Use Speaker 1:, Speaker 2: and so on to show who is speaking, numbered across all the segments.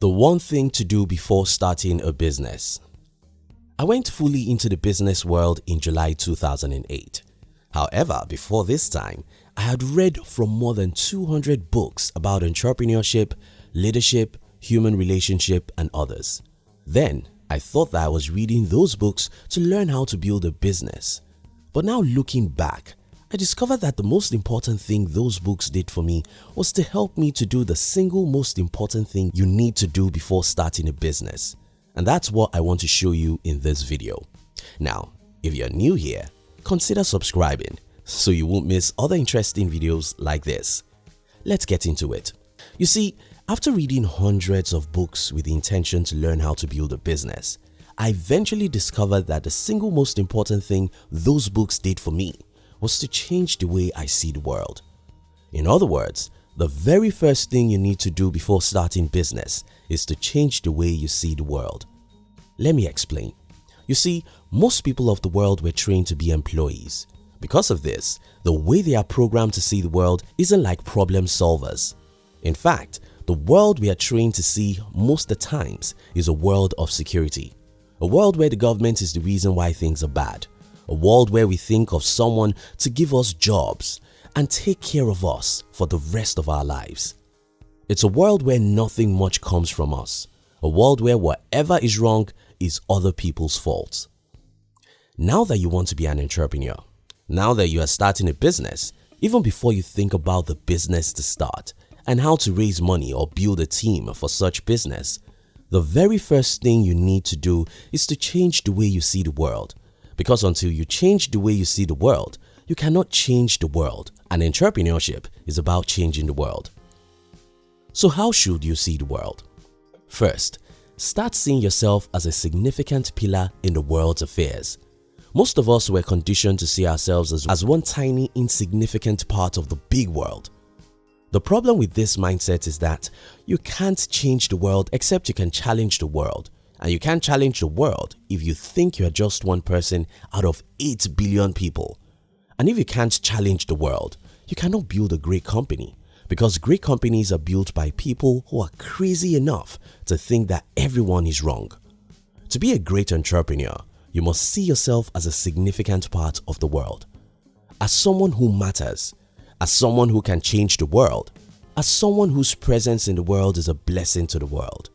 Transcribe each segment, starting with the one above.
Speaker 1: The one thing to do before starting a business. I went fully into the business world in July 2008. However, before this time, I had read from more than 200 books about entrepreneurship, leadership, human relationship and others. Then I thought that I was reading those books to learn how to build a business. But now looking back, I discovered that the most important thing those books did for me was to help me to do the single most important thing you need to do before starting a business. And that's what I want to show you in this video. Now, if you're new here, consider subscribing so you won't miss other interesting videos like this. Let's get into it. You see, after reading hundreds of books with the intention to learn how to build a business, I eventually discovered that the single most important thing those books did for me was to change the way I see the world. In other words, the very first thing you need to do before starting business is to change the way you see the world. Let me explain. You see, most people of the world were trained to be employees. Because of this, the way they are programmed to see the world isn't like problem solvers. In fact, the world we are trained to see most of the times is a world of security. A world where the government is the reason why things are bad a world where we think of someone to give us jobs and take care of us for the rest of our lives. It's a world where nothing much comes from us, a world where whatever is wrong is other people's fault. Now that you want to be an entrepreneur, now that you are starting a business, even before you think about the business to start and how to raise money or build a team for such business, the very first thing you need to do is to change the way you see the world because until you change the way you see the world, you cannot change the world and entrepreneurship is about changing the world. So how should you see the world? First, start seeing yourself as a significant pillar in the world's affairs. Most of us were conditioned to see ourselves as, as one tiny insignificant part of the big world. The problem with this mindset is that you can't change the world except you can challenge the world and you can't challenge the world if you think you're just one person out of 8 billion people. And if you can't challenge the world, you cannot build a great company because great companies are built by people who are crazy enough to think that everyone is wrong. To be a great entrepreneur, you must see yourself as a significant part of the world. As someone who matters, as someone who can change the world, as someone whose presence in the world is a blessing to the world.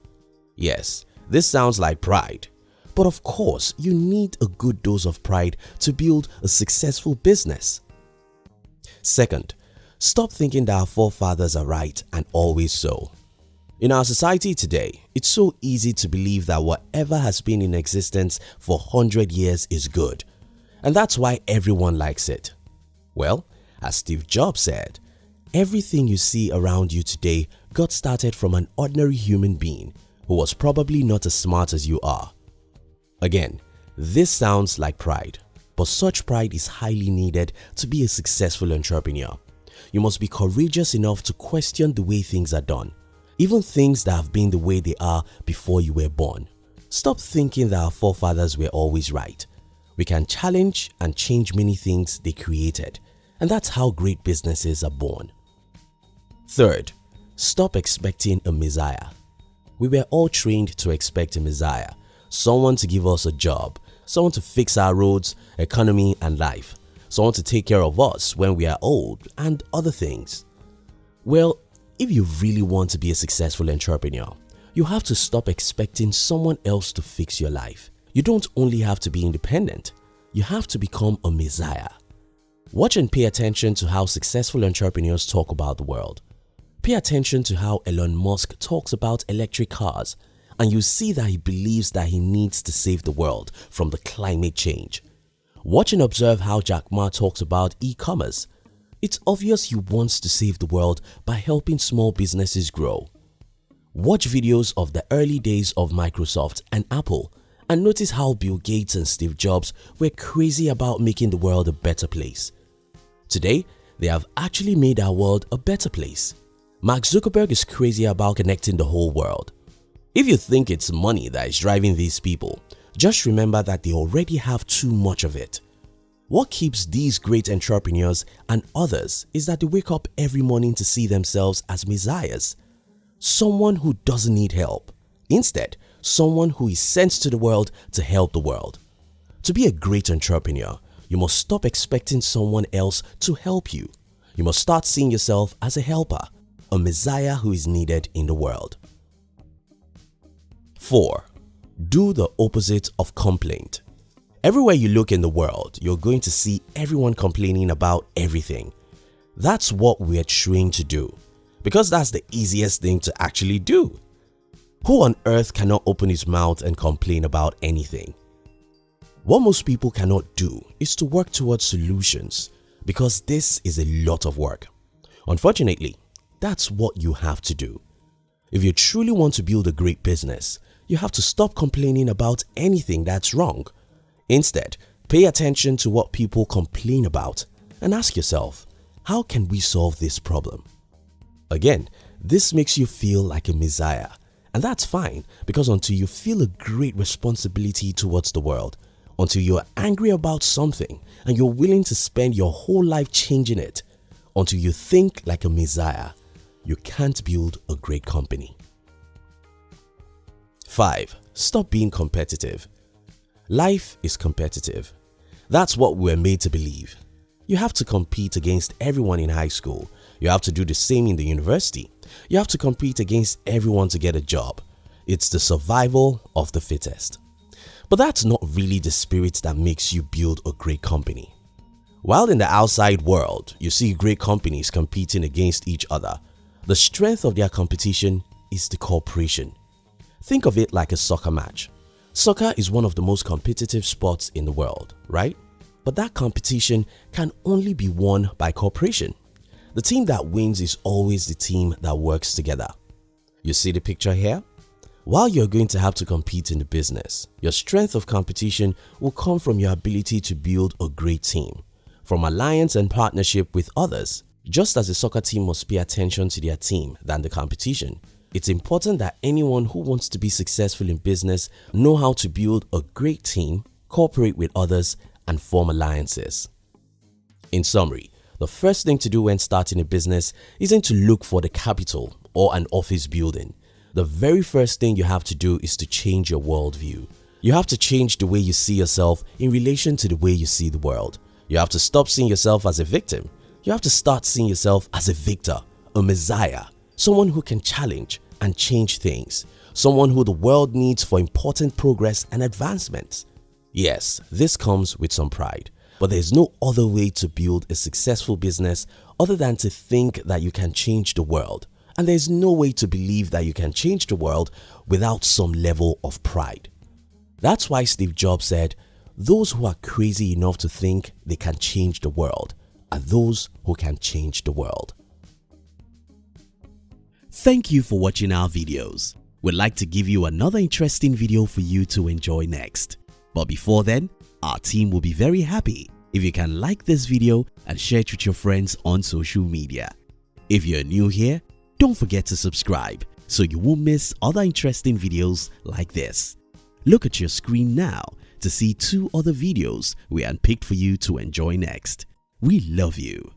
Speaker 1: Yes, this sounds like pride, but of course you need a good dose of pride to build a successful business. Second, stop thinking that our forefathers are right and always so. In our society today, it's so easy to believe that whatever has been in existence for 100 years is good and that's why everyone likes it. Well, as Steve Jobs said, everything you see around you today got started from an ordinary human being who was probably not as smart as you are. Again, this sounds like pride, but such pride is highly needed to be a successful entrepreneur. You must be courageous enough to question the way things are done, even things that have been the way they are before you were born. Stop thinking that our forefathers were always right. We can challenge and change many things they created and that's how great businesses are born. Third, stop expecting a messiah. We were all trained to expect a messiah, someone to give us a job, someone to fix our roads, economy and life, someone to take care of us when we are old and other things. Well, if you really want to be a successful entrepreneur, you have to stop expecting someone else to fix your life. You don't only have to be independent, you have to become a messiah. Watch and pay attention to how successful entrepreneurs talk about the world. Pay attention to how Elon Musk talks about electric cars and you see that he believes that he needs to save the world from the climate change. Watch and observe how Jack Ma talks about e-commerce. It's obvious he wants to save the world by helping small businesses grow. Watch videos of the early days of Microsoft and Apple and notice how Bill Gates and Steve Jobs were crazy about making the world a better place. Today, they have actually made our world a better place. Mark Zuckerberg is crazy about connecting the whole world. If you think it's money that is driving these people, just remember that they already have too much of it. What keeps these great entrepreneurs and others is that they wake up every morning to see themselves as messiahs, someone who doesn't need help, Instead, someone who is sent to the world to help the world. To be a great entrepreneur, you must stop expecting someone else to help you. You must start seeing yourself as a helper, a messiah who is needed in the world. 4. Do the opposite of complaint. Everywhere you look in the world, you're going to see everyone complaining about everything. That's what we're trained to do because that's the easiest thing to actually do. Who on earth cannot open his mouth and complain about anything? What most people cannot do is to work towards solutions because this is a lot of work. Unfortunately, that's what you have to do. If you truly want to build a great business, you have to stop complaining about anything that's wrong. Instead, pay attention to what people complain about and ask yourself, how can we solve this problem? Again, this makes you feel like a messiah and that's fine because until you feel a great responsibility towards the world, until you're angry about something and you're willing to spend your whole life changing it, until you think like a messiah, you can't build a great company. 5. Stop being competitive. Life is competitive. That's what we're made to believe. You have to compete against everyone in high school. You have to do the same in the university. You have to compete against everyone to get a job. It's the survival of the fittest. But that's not really the spirit that makes you build a great company. While in the outside world, you see great companies competing against each other, the strength of their competition is the cooperation. Think of it like a soccer match. Soccer is one of the most competitive sports in the world, right? But that competition can only be won by cooperation. The team that wins is always the team that works together. You see the picture here? While you're going to have to compete in the business, your strength of competition will come from your ability to build a great team, from alliance and partnership with others. Just as a soccer team must pay attention to their team than the competition, it's important that anyone who wants to be successful in business know how to build a great team, cooperate with others and form alliances. In summary, the first thing to do when starting a business isn't to look for the capital or an office building the very first thing you have to do is to change your worldview. You have to change the way you see yourself in relation to the way you see the world. You have to stop seeing yourself as a victim. You have to start seeing yourself as a victor, a messiah, someone who can challenge and change things, someone who the world needs for important progress and advancement. Yes, this comes with some pride, but there is no other way to build a successful business other than to think that you can change the world and there's no way to believe that you can change the world without some level of pride. That's why Steve Jobs said, those who are crazy enough to think they can change the world are those who can change the world. Thank you for watching our videos. We'd like to give you another interesting video for you to enjoy next. But before then, our team will be very happy if you can like this video and share it with your friends on social media. If you're new here, don't forget to subscribe so you won't miss other interesting videos like this. Look at your screen now to see two other videos we unpicked for you to enjoy next. We love you.